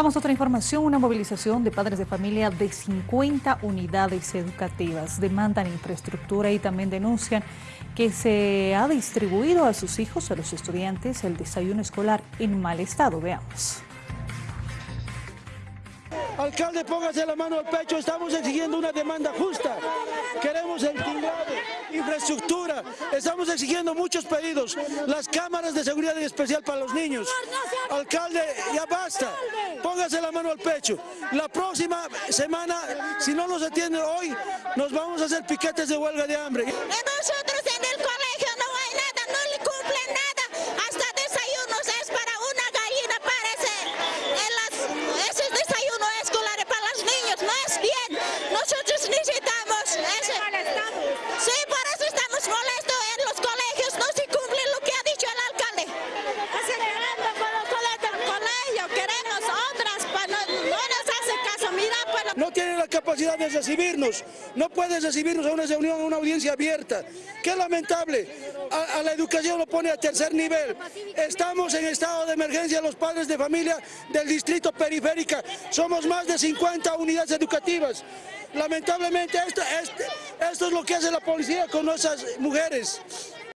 Vamos a otra información, una movilización de padres de familia de 50 unidades educativas demandan infraestructura y también denuncian que se ha distribuido a sus hijos, a los estudiantes, el desayuno escolar en mal estado. Veamos. Alcalde, póngase la mano al pecho, estamos exigiendo una demanda justa. Infraestructura, estamos exigiendo muchos pedidos. Las cámaras de seguridad en especial para los niños. Alcalde, ya basta, póngase la mano al pecho. La próxima semana, si no nos atiende hoy, nos vamos a hacer piquetes de huelga de hambre. No tiene la capacidad de recibirnos, no puede recibirnos a una reunión, a una audiencia abierta. Qué lamentable, a, la educación lo pone a tercer nivel. Estamos en estado de emergencia los padres de familia del distrito periférica. Somos más de 50 unidades educativas. Lamentablemente esto, esto es lo que hace la policía con nuestras mujeres.